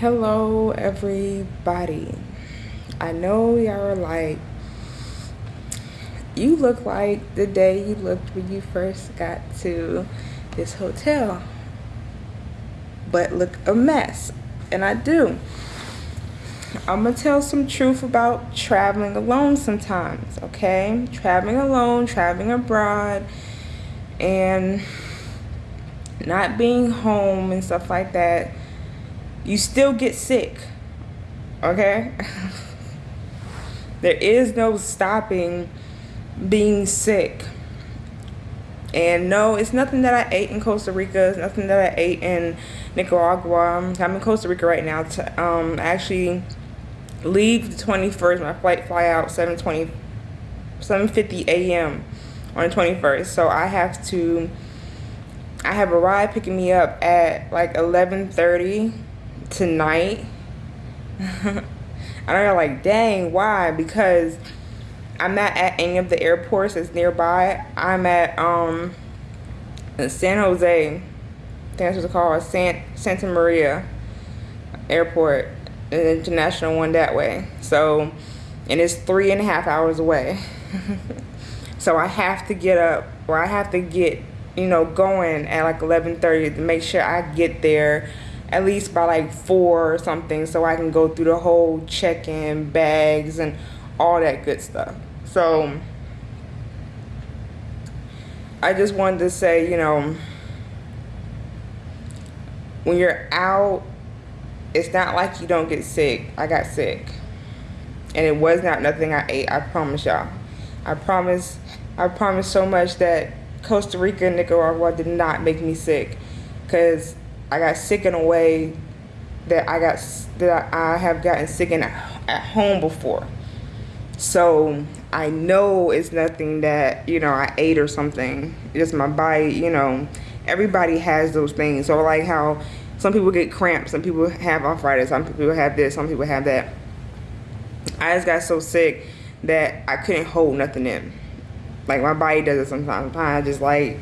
Hello, everybody. I know y'all are like, you look like the day you looked when you first got to this hotel, but look a mess. And I do. I'm gonna tell some truth about traveling alone sometimes, okay? Traveling alone, traveling abroad, and not being home and stuff like that you still get sick. Okay? there is no stopping being sick. And no, it's nothing that I ate in Costa Rica. It's nothing that I ate in Nicaragua. I'm in Costa Rica right now. To um, actually leave the 21st. My flight fly out 7:20, 7:50 a.m. on the 21st. So I have to. I have a ride picking me up at like 11:30 tonight. and I'm like, dang, why? Because I'm not at any of the airports that's nearby. I'm at um San Jose. That's what it's called, San Santa Maria Airport, an international one that way. So, and it's three and a half hours away. so I have to get up, or I have to get, you know, going at like 11:30 to make sure I get there at least by like four or something so I can go through the whole check-in bags and all that good stuff. So I just wanted to say, you know, when you're out, it's not like you don't get sick. I got sick. And it was not nothing I ate, I promise y'all. I promise I promise so much that Costa Rica and Nicaragua did not make me sick. Cause I got sick in a way that I got that I have gotten sick in at home before. So I know it's nothing that you know I ate or something. It's my body. You know, everybody has those things. So like how some people get cramps, some people have arthritis, some people have this, some people have that. I just got so sick that I couldn't hold nothing in. Like my body does it sometimes. Sometimes I just like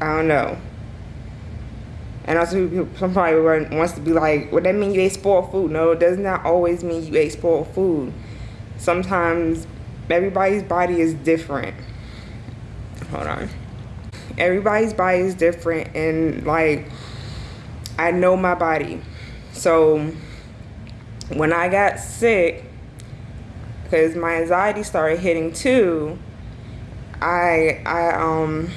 I don't know. And also, somebody wants to be like, "What well, that mean you ate spoiled food?" No, it does not always mean you ate spoiled food. Sometimes everybody's body is different. Hold on. Everybody's body is different, and like, I know my body. So when I got sick, because my anxiety started hitting too, I I um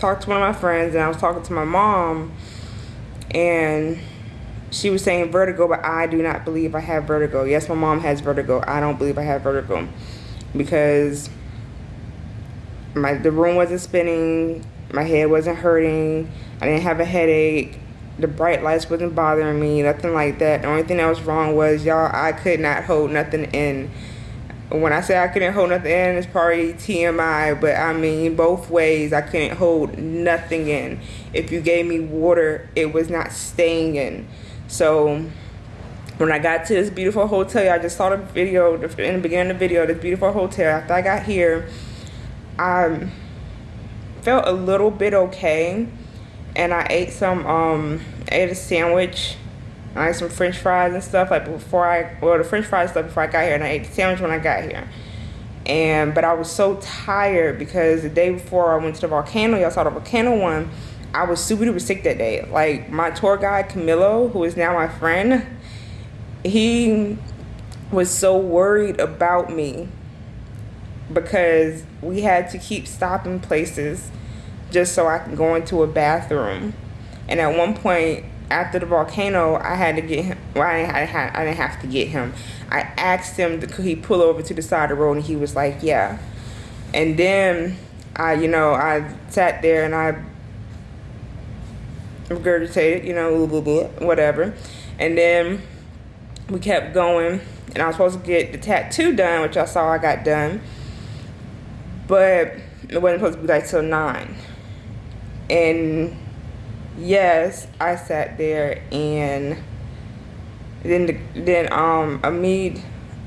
talked to one of my friends and I was talking to my mom and she was saying vertigo, but I do not believe I have vertigo. Yes, my mom has vertigo. I don't believe I have vertigo because my the room wasn't spinning, my head wasn't hurting, I didn't have a headache, the bright lights wasn't bothering me, nothing like that. The only thing that was wrong was y'all I could not hold nothing in when I say I couldn't hold nothing in, it's probably TMI, but I mean, both ways, I couldn't hold nothing in. If you gave me water, it was not staying in. So, when I got to this beautiful hotel, I just saw the video, in the beginning of the video, this beautiful hotel. After I got here, I felt a little bit okay. And I ate some, um, ate a sandwich I ate some french fries and stuff like before I, well the french fries stuff before I got here and I ate the sandwich when I got here. And, but I was so tired because the day before I went to the volcano, y'all saw the volcano one, I was super duper sick that day. Like my tour guide Camilo, who is now my friend, he was so worried about me because we had to keep stopping places just so I can go into a bathroom. And at one point, after the volcano, I had to get him. Well, I didn't, I, I didn't have to get him. I asked him, could he pull over to the side of the road, and he was like, yeah. And then I, you know, I sat there and I regurgitated, you know, blah, blah, blah, whatever. And then we kept going, and I was supposed to get the tattoo done, which I saw I got done. But it wasn't supposed to be like till nine. And yes, I sat there and then the, then um Amid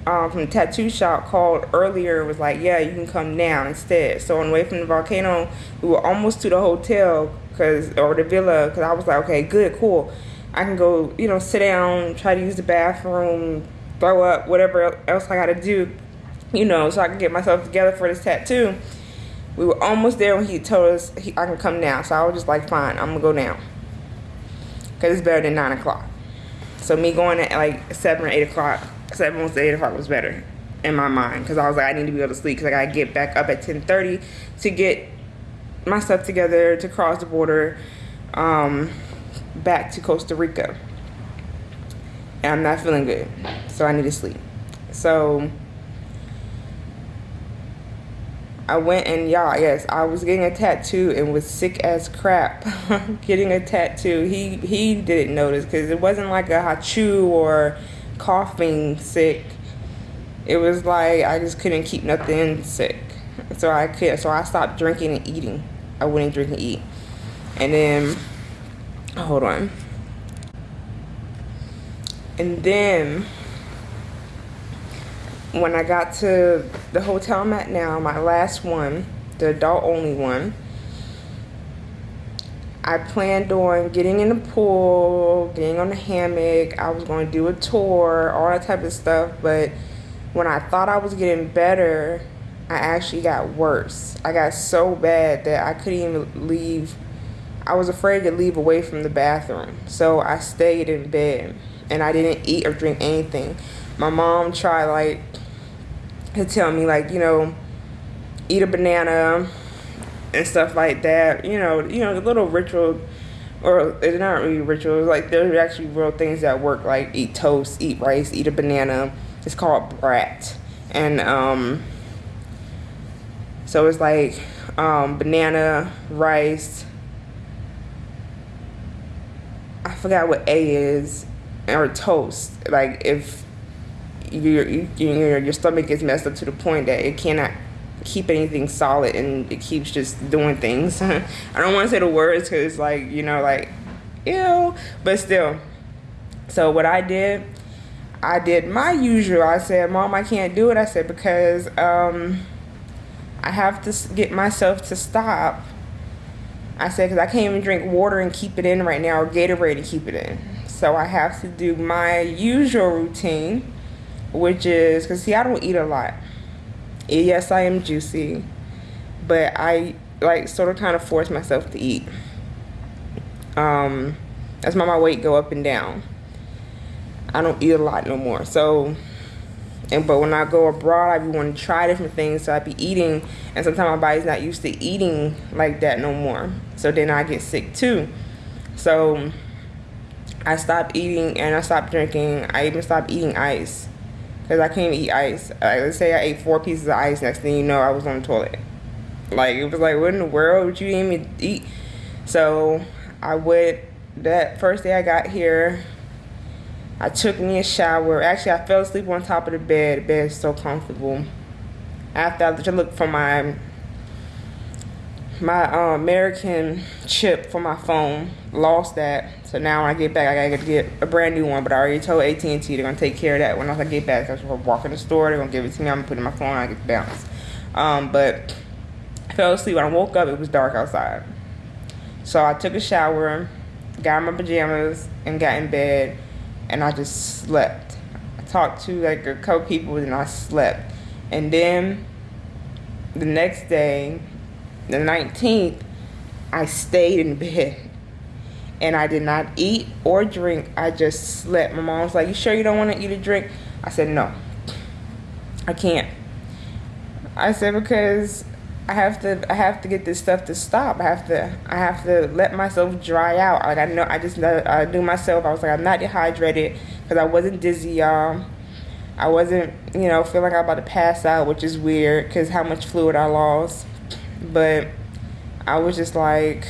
um, from tattoo shop called earlier was like, yeah, you can come down instead. So on the way from the volcano, we were almost to the hotel cause or the villa, cause I was like, okay, good, cool. I can go, you know, sit down, try to use the bathroom, throw up, whatever else I got to do, you know, so I can get myself together for this tattoo. We were almost there when he told us he, I can come now. So I was just like, fine, I'm gonna go now, cause it's better than nine o'clock. So me going at like seven or eight o'clock, seven to eight o'clock was better in my mind because I was like, I need to be able to sleep because I gotta get back up at ten thirty to get my stuff together to cross the border um, back to Costa Rica. And I'm not feeling good, so I need to sleep. So I went and y'all, yes, I was getting a tattoo and was sick as crap getting a tattoo. He he didn't notice because it wasn't like a hachu or coughing sick. It was like I just couldn't keep nothing sick. So I could so I stopped drinking and eating. I wouldn't drink and eat. And then hold on. And then when I got to the hotel I'm at now, my last one, the adult only one, I planned on getting in the pool, getting on the hammock. I was going to do a tour, all that type of stuff. But when I thought I was getting better, I actually got worse. I got so bad that I couldn't even leave. I was afraid to leave away from the bathroom. So I stayed in bed and I didn't eat or drink anything. My mom tried like to tell me like, you know, eat a banana and stuff like that. You know, you know, little ritual or it's not really rituals, like there's actually real things that work like eat toast, eat rice, eat a banana. It's called brat. And um so it's like um, banana, rice. I forgot what A is, or toast. Like if your your your stomach is messed up to the point that it cannot keep anything solid and it keeps just doing things. I don't want to say the words because like you know like ew, but still. So what I did, I did my usual. I said, "Mom, I can't do it." I said because um, I have to get myself to stop. I said because I can't even drink water and keep it in right now or Gatorade to keep it in. So I have to do my usual routine which is because see, I don't eat a lot. Yes, I am juicy, but I like sort of kind of force myself to eat. Um, that's my weight go up and down. I don't eat a lot no more. So, and but when I go abroad, I be want to try different things. So I be eating, and sometimes my body's not used to eating like that no more. So then I get sick too. So I stopped eating and I stopped drinking. I even stopped eating ice because I can't eat ice. Like, let's say I ate four pieces of ice, next thing you know, I was on the toilet. Like, it was like, what in the world would you even eat? So, I went, that first day I got here, I took me a shower. Actually, I fell asleep on top of the bed. The bed is so comfortable. After I looked for my my uh, American chip for my phone, lost that. So now when I get back, I gotta get a brand new one. But I already told AT&T they're gonna take care of that when I get back. I am gonna walk in the store, they're gonna give it to me. I'm gonna put it in my phone. I get balance. Um, but I fell asleep. When I woke up, it was dark outside. So I took a shower, got my pajamas, and got in bed, and I just slept. I talked to like a couple people, and I slept. And then the next day, the 19th, I stayed in bed and I did not eat or drink. I just slept. My mom was like, You sure you don't want to eat or drink? I said, No, I can't. I said, Because I have to I have to get this stuff to stop. I have to I have to let myself dry out. Like I know I just I knew myself. I was like I'm not dehydrated because I wasn't dizzy, y'all. I wasn't you know feeling like I'm about to pass out, which is weird because how much fluid I lost but I was just like,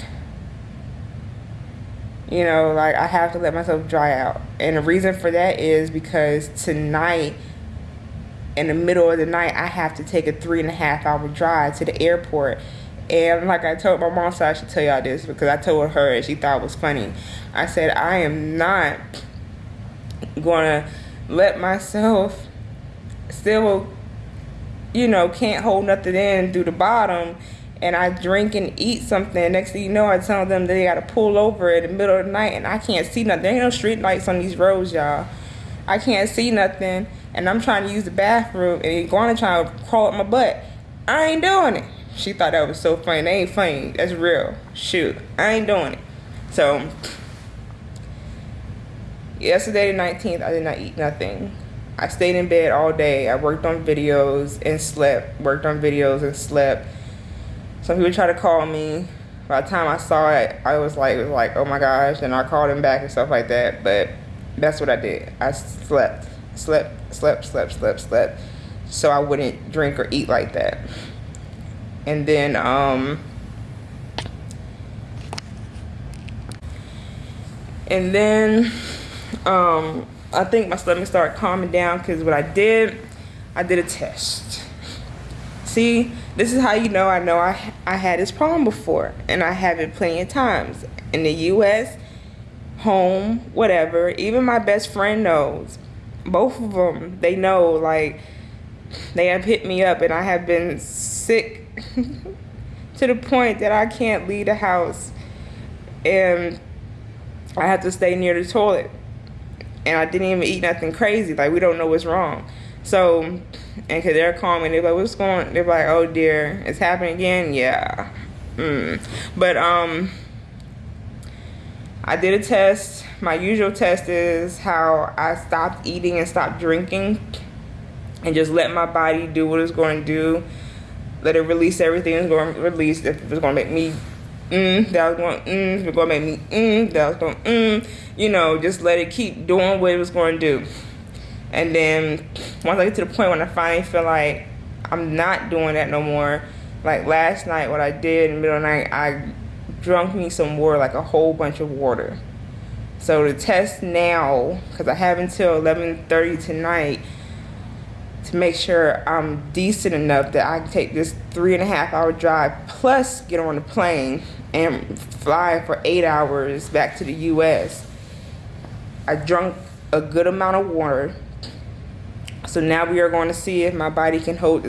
you know, like I have to let myself dry out. And the reason for that is because tonight, in the middle of the night, I have to take a three and a half hour drive to the airport. And like I told my mom, so I should tell y'all this because I told her and she thought it was funny. I said, I am not gonna let myself still, you know, can't hold nothing in through the bottom and I drink and eat something, next thing you know, I tell them they gotta pull over in the middle of the night and I can't see nothing. There ain't no street lights on these roads, y'all. I can't see nothing and I'm trying to use the bathroom and Iguana trying to crawl up my butt. I ain't doing it. She thought that was so funny. That ain't funny. That's real. Shoot. I ain't doing it. So yesterday the 19th, I did not eat nothing. I stayed in bed all day. I worked on videos and slept. Worked on videos and slept. Some people try to call me. By the time I saw it, I was like, was like, oh my gosh, and I called him back and stuff like that. But that's what I did. I slept, slept, slept, slept, slept, slept, so I wouldn't drink or eat like that. And then, um, and then, um, I think my stomach started calming down because what I did, I did a test. See, this is how you know I know I, I had this problem before and I have it plenty of times. In the US, home, whatever, even my best friend knows. Both of them, they know like they have hit me up and I have been sick to the point that I can't leave the house and I have to stay near the toilet. And I didn't even eat nothing crazy. Like we don't know what's wrong. So, and cause they're calling they're like, "What's going?" They're like, "Oh dear, it's happening again." Yeah, mm. but um, I did a test. My usual test is how I stopped eating and stopped drinking, and just let my body do what it's going to do. Let it release everything it's going to release. If it's going to make me mm, that was going mm, if it's going to make me mm, that was going mm, you know, just let it keep doing what it was going to do. And then once I get to the point when I finally feel like I'm not doing that no more, like last night, what I did in the middle of the night, I drunk me some water, like a whole bunch of water. So the test now, because I have until 11:30 tonight to make sure I'm decent enough that I can take this three and a half hour drive plus get on the plane and fly for eight hours back to the U.S. I drunk a good amount of water so now we are going to see if my body can hold